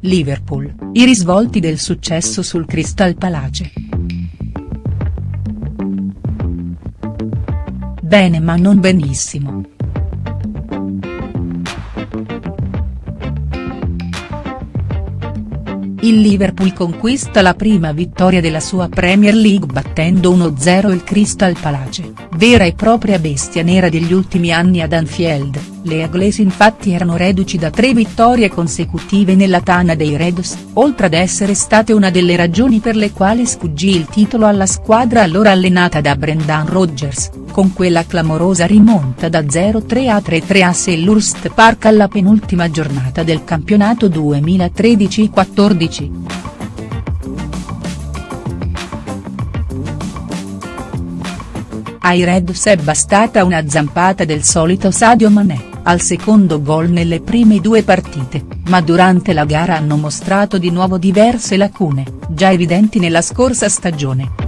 Liverpool, i risvolti del successo sul Crystal Palace. Bene ma non benissimo. Il Liverpool conquista la prima vittoria della sua Premier League battendo 1-0 il Crystal Palace, vera e propria bestia nera degli ultimi anni ad Anfield, le Eagles infatti erano reduci da tre vittorie consecutive nella tana dei Reds, oltre ad essere state una delle ragioni per le quali sfuggì il titolo alla squadra allora allenata da Brendan Rodgers, con quella clamorosa rimonta da 0-3 a 3-3 a Selhurst Park alla penultima giornata del campionato 2013-14. Ai Reds è bastata una zampata del solito Sadio Mané, al secondo gol nelle prime due partite, ma durante la gara hanno mostrato di nuovo diverse lacune, già evidenti nella scorsa stagione.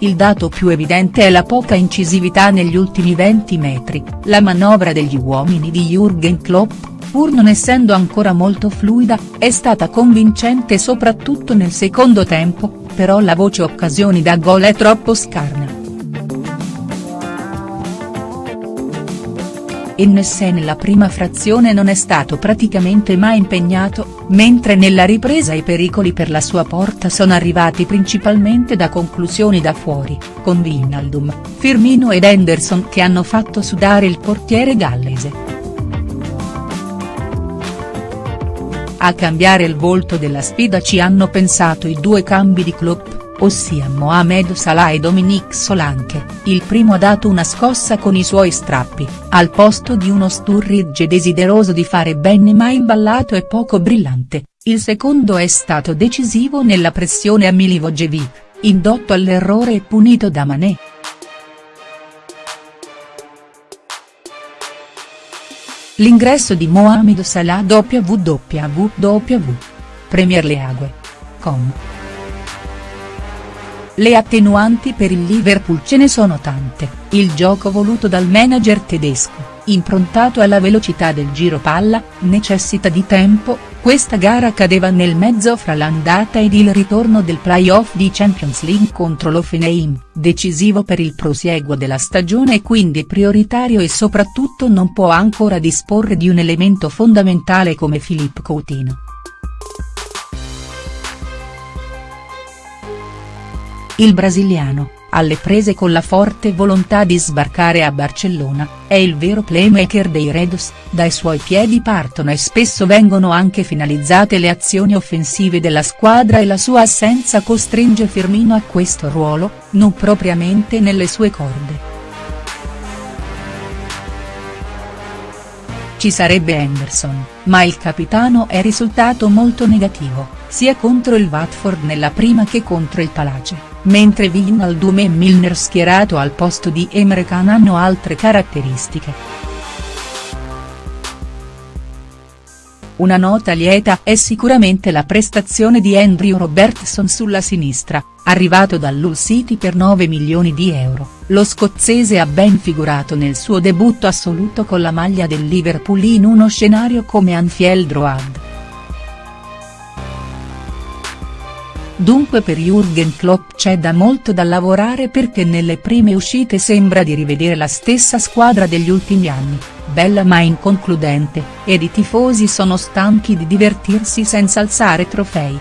Il dato più evidente è la poca incisività negli ultimi 20 metri, la manovra degli uomini di Jürgen Klopp, pur non essendo ancora molto fluida, è stata convincente soprattutto nel secondo tempo, però la voce occasioni da gol è troppo scarna. Ennesse nella prima frazione non è stato praticamente mai impegnato, mentre nella ripresa i pericoli per la sua porta sono arrivati principalmente da conclusioni da fuori, con Vinaldum, Firmino ed Henderson che hanno fatto sudare il portiere gallese. A cambiare il volto della sfida ci hanno pensato i due cambi di Klopp ossia Mohamed Salah e Dominique Solanke, il primo ha dato una scossa con i suoi strappi, al posto di uno Sturridge desideroso di fare bene ma imballato e poco brillante, il secondo è stato decisivo nella pressione a Milivojevic, indotto all'errore e punito da Mané. L'ingresso di Mohamed Salah www. Premier League.com le attenuanti per il Liverpool ce ne sono tante, il gioco voluto dal manager tedesco, improntato alla velocità del giro palla, necessita di tempo, questa gara cadeva nel mezzo fra l'andata ed il ritorno del play-off di Champions League contro l'Offenheim, decisivo per il prosieguo della stagione e quindi prioritario e soprattutto non può ancora disporre di un elemento fondamentale come Filippo Coutinho. Il brasiliano, alle prese con la forte volontà di sbarcare a Barcellona, è il vero playmaker dei Reds, dai suoi piedi partono e spesso vengono anche finalizzate le azioni offensive della squadra e la sua assenza costringe Firmino a questo ruolo, non propriamente nelle sue corde. Ci sarebbe Henderson, ma il capitano è risultato molto negativo, sia contro il Watford nella prima che contro il Palace mentre Wijnaldum e Milner schierato al posto di Emre Can hanno altre caratteristiche. Una nota lieta è sicuramente la prestazione di Andrew Robertson sulla sinistra, arrivato dall'Hull City per 9 milioni di euro, lo scozzese ha ben figurato nel suo debutto assoluto con la maglia del Liverpool in uno scenario come Anfield Road. Dunque per Jürgen Klopp c'è da molto da lavorare perché nelle prime uscite sembra di rivedere la stessa squadra degli ultimi anni, bella ma inconcludente, ed i tifosi sono stanchi di divertirsi senza alzare trofei.